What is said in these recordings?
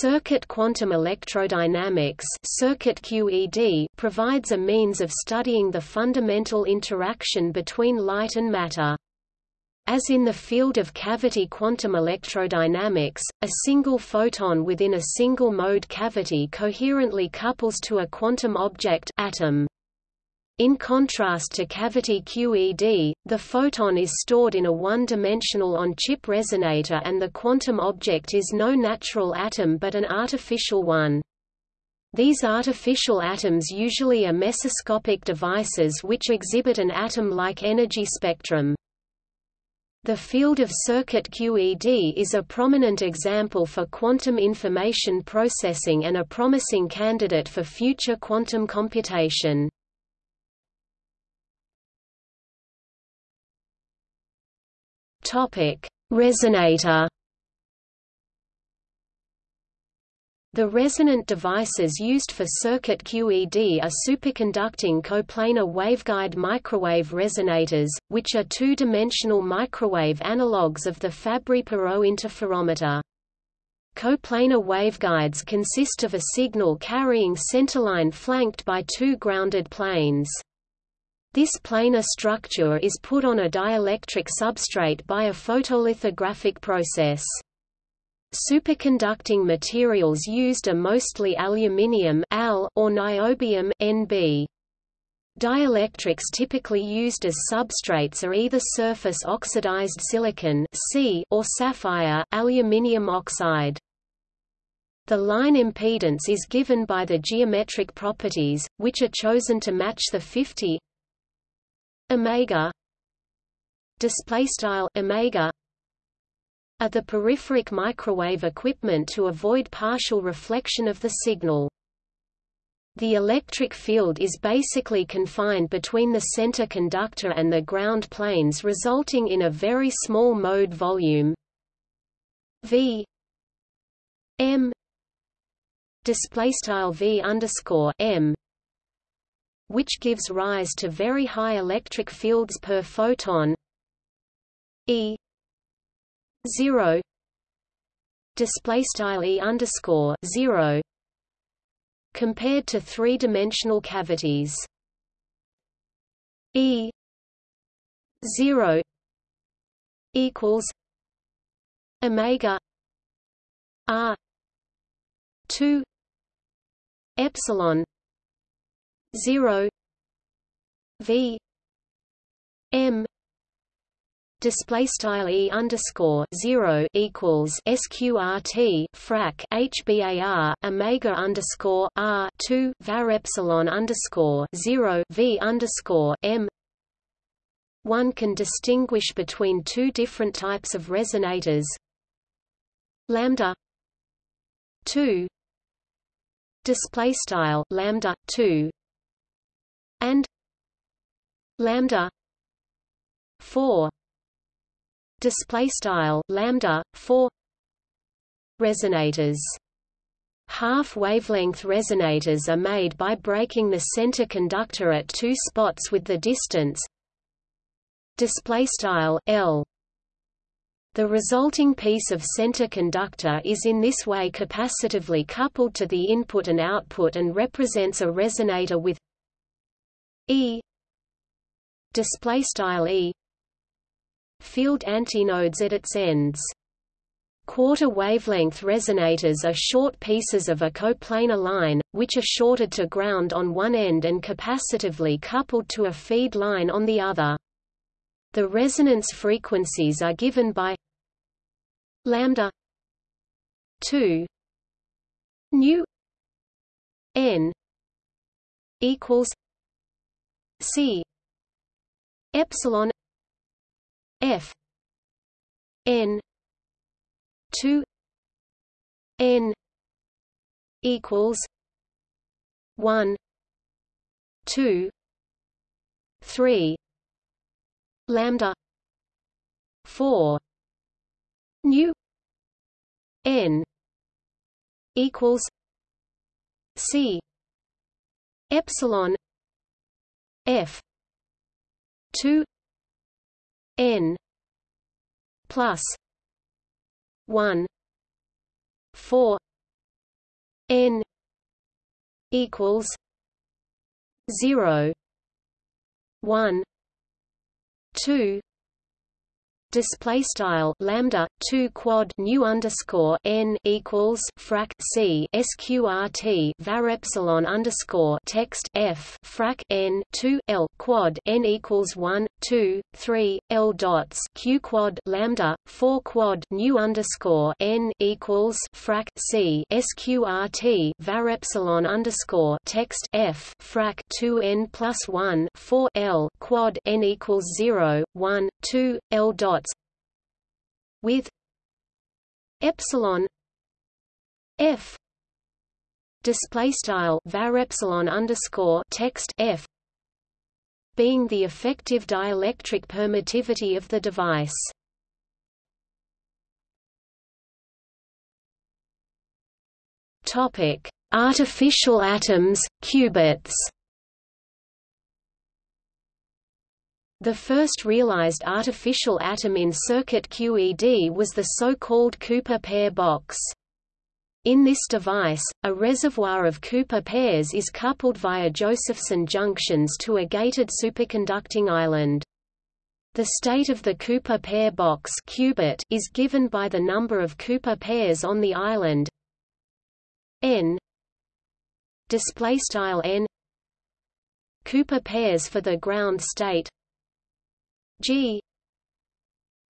Circuit quantum electrodynamics circuit QED provides a means of studying the fundamental interaction between light and matter. As in the field of cavity quantum electrodynamics, a single photon within a single-mode cavity coherently couples to a quantum object atom. In contrast to cavity QED, the photon is stored in a one-dimensional on-chip resonator and the quantum object is no natural atom but an artificial one. These artificial atoms usually are mesoscopic devices which exhibit an atom-like energy spectrum. The field of circuit QED is a prominent example for quantum information processing and a promising candidate for future quantum computation. Topic: Resonator The resonant devices used for circuit QED are superconducting coplanar waveguide microwave resonators, which are two-dimensional microwave analogues of the Fabry-Perot interferometer. Coplanar waveguides consist of a signal carrying centerline flanked by two grounded planes. This planar structure is put on a dielectric substrate by a photolithographic process. Superconducting materials used are mostly aluminium Al or niobium Nb. Dielectrics typically used as substrates are either surface oxidized silicon or sapphire aluminium oxide. The line impedance is given by the geometric properties, which are chosen to match the 50 omega display style omega are the peripheric microwave equipment to avoid partial reflection of the signal. The electric field is basically confined between the center conductor and the ground planes resulting in a very small mode volume V M display style V underscore M which gives rise to very high electric fields per photon E zero display style e underscore zero compared to three-dimensional cavities. E zero equals omega r two epsilon zero v m display style e underscore zero equals sqrt frac hbar omega underscore r two var epsilon underscore zero v underscore m. One can distinguish between two different types of resonators. Lambda two display style lambda two and lambda four display style lambda 4 resonators. Half wavelength resonators are made by breaking the center conductor at two spots with the distance display style L. The resulting piece of center conductor is in this way capacitively coupled to the input and output and represents a resonator with E display style E field antinodes at its ends. Quarter wavelength resonators are short pieces of a coplanar line, which are shorted to ground on one end and capacitively coupled to a feed line on the other. The resonance frequencies are given by lambda 2 nu n equals c. Epsilon F. N. two N equals one two three lambda four nu N equals C epsilon F. two n plus 1 4 n equals 0 1 2 display style lambda 2 quad nu underscore n equals frac c sqrt var epsilon underscore text f frac n 2 l quad n equals 1 2 3 l dots q quad lambda 4 quad nu underscore n equals frac c sqrt var epsilon underscore text f frac 2 n plus 1 4 l quad n equals 0 1 2 l dots with epsilon f display style var epsilon underscore text f being the effective dielectric permittivity of the device. Topic: Artificial atoms, qubits. The first realized artificial atom in circuit QED was the so-called Cooper pair box. In this device, a reservoir of Cooper pairs is coupled via Josephson junctions to a gated superconducting island. The state of the Cooper pair box qubit is given by the number of Cooper pairs on the island n display style n Cooper pairs for the ground state G.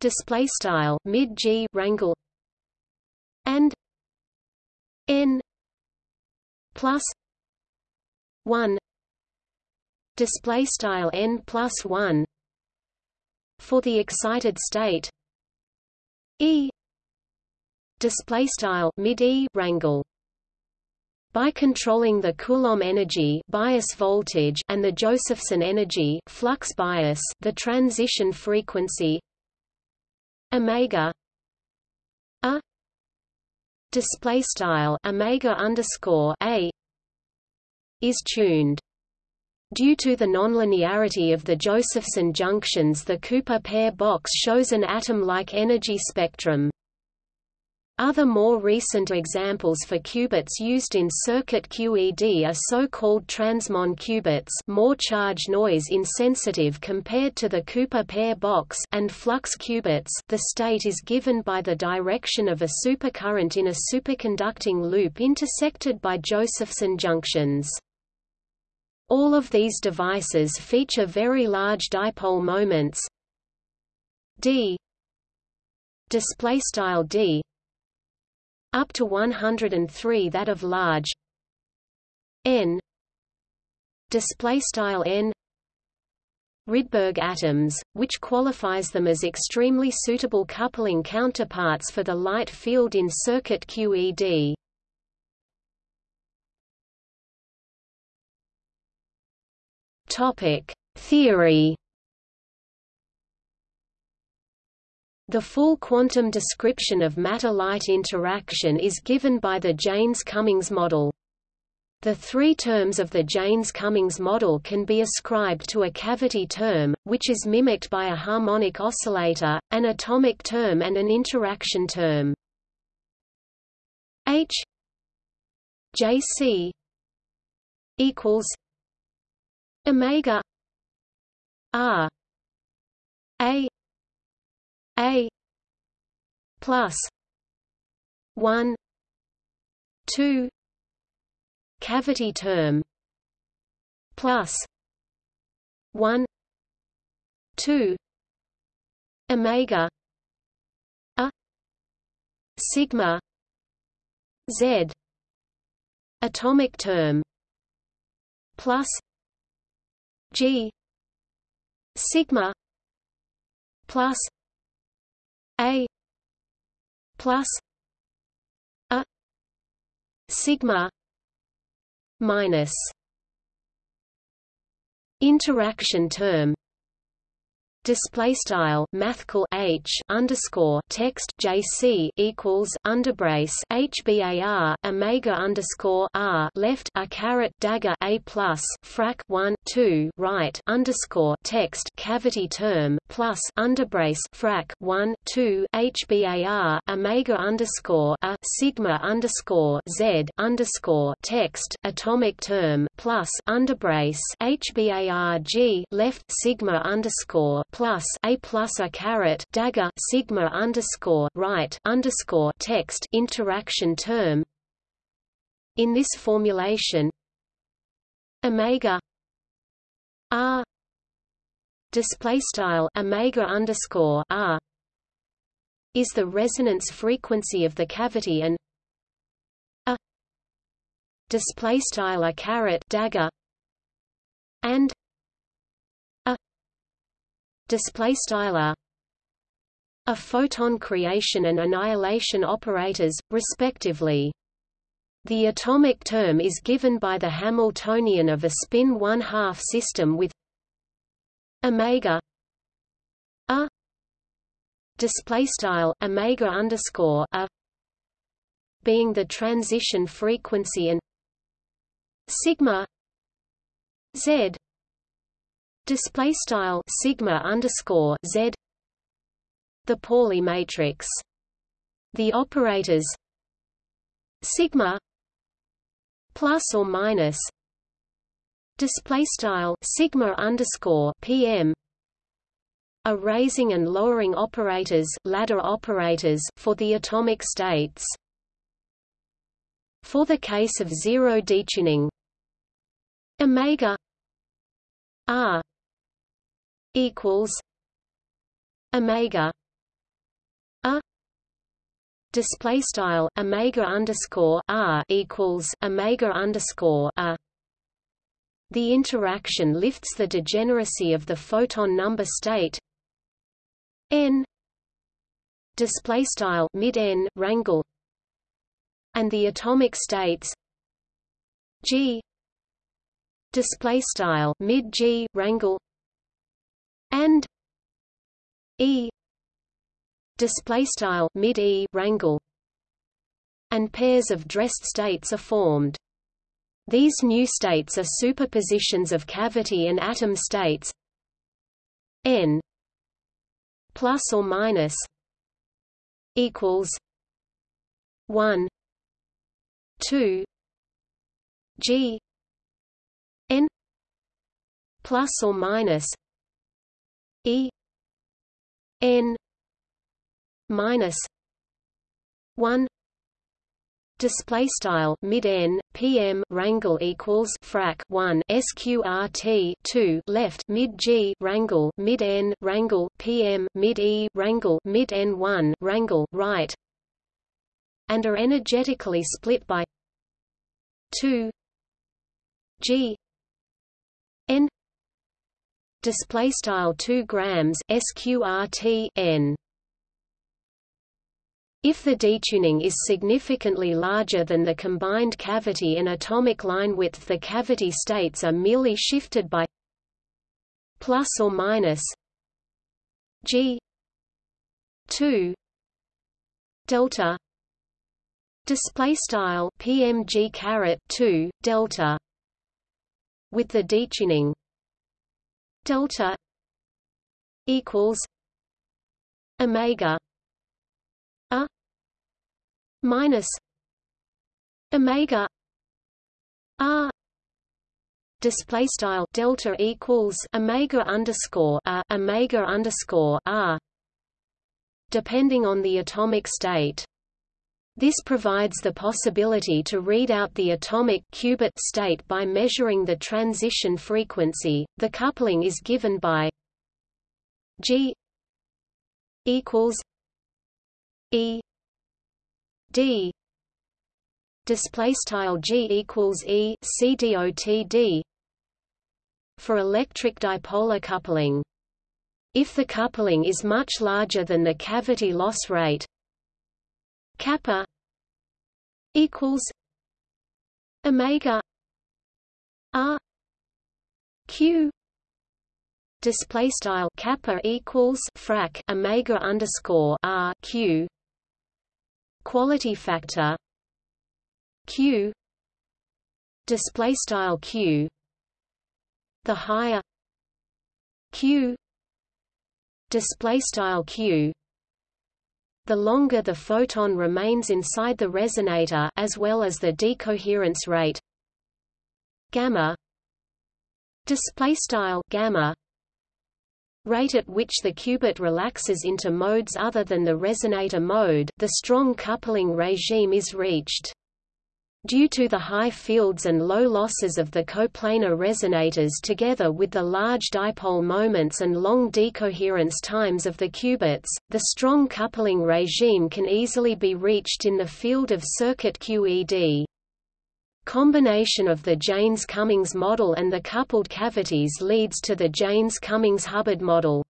Display style mid G rangle. And N plus one. Display style N plus one. For the excited state. E. Display style mid E rangle by controlling the Coulomb energy bias voltage and the Josephson energy flux bias, the transition frequency omega a display style omega underscore a is tuned. Due to the nonlinearity of the Josephson junctions the Cooper pair box shows an atom-like energy spectrum. Other more recent examples for qubits used in circuit QED are so-called transmon qubits more charge noise insensitive compared to the Cooper pair box and flux qubits. The state is given by the direction of a supercurrent in a superconducting loop intersected by Josephson junctions. All of these devices feature very large dipole moments. D. Display style d up to 103 that of large n display style n Rydberg atoms, which qualifies them as extremely suitable coupling counterparts for the light field in circuit QED. Topic: Theory The full quantum description of matter-light interaction is given by the Jaynes-Cummings model. The three terms of the Jaynes-Cummings model can be ascribed to a cavity term, which is mimicked by a harmonic oscillator, an atomic term and an interaction term. H JC equals omega R A a plus one two cavity term plus one two omega a sigma z atomic term plus g sigma plus a plus a sigma minus interaction term display style mathcal h underscore text jc equals underbrace hbar omega underscore r left a caret dagger a plus frac 1 2 right underscore text cavity term plus underbrace frac 1 2 hbar omega underscore a sigma underscore z underscore text atomic term plus underbrace hbarg left sigma underscore plus a plus a caret dagger sigma underscore right underscore text interaction term. In this formulation omega r display style omega underscore r is the resonance frequency of the cavity and a display style a caret dagger and a display style a photon creation and annihilation operators, respectively. The atomic term is given by the Hamiltonian of a spin one-half system with omega. A. Display style omega underscore a. Being the transition frequency and sigma z. Display style sigma underscore z. The Pauli matrix. The operators. Sigma plus or minus display style sigma underscore pm are raising and lowering operators ladder operators for the atomic states. For the case of zero detuning. Omega r equals omega a display style omega underscore r equals omega underscore a the interaction lifts the degeneracy of the photon number state n display style mid n rangle and the atomic states g display style mid g rangle and e display style mid e rangle and pairs of dressed states are formed these new states are superpositions of cavity and atom states n plus or minus equals 1 2 g n plus or minus e n minus 1 display style mid n pm rangle equals frac 1 sqrt 2 left mid g rangle mid n rangle pm mid e rangle mid n 1 rangle right and are energetically split by 2 g n display style 2 grams sqrt n if the detuning is significantly larger than the combined cavity and atomic line width the cavity states are merely shifted by plus or minus g 2 delta display style pmg caret 2 delta with the detuning delta equals omega minus omega r display style delta equals omega underscore a omega underscore r depending on the atomic state this provides the possibility to read out the atomic qubit state by measuring the transition frequency. The coupling is given by G equals E D. Display style G equals E C dot D. For electric dipolar coupling. If the coupling is much larger than the cavity loss rate kappa equals omega r q. Display style kappa equals frac omega underscore r q quality factor q display style q the higher q display style q the longer the photon remains inside the resonator as well as the decoherence rate gamma display style gamma rate at which the qubit relaxes into modes other than the resonator mode the strong coupling regime is reached Due to the high fields and low losses of the coplanar resonators together with the large dipole moments and long decoherence times of the qubits, the strong coupling regime can easily be reached in the field of circuit QED. Combination of the Jaynes-Cummings model and the coupled cavities leads to the Jaynes-Cummings-Hubbard model.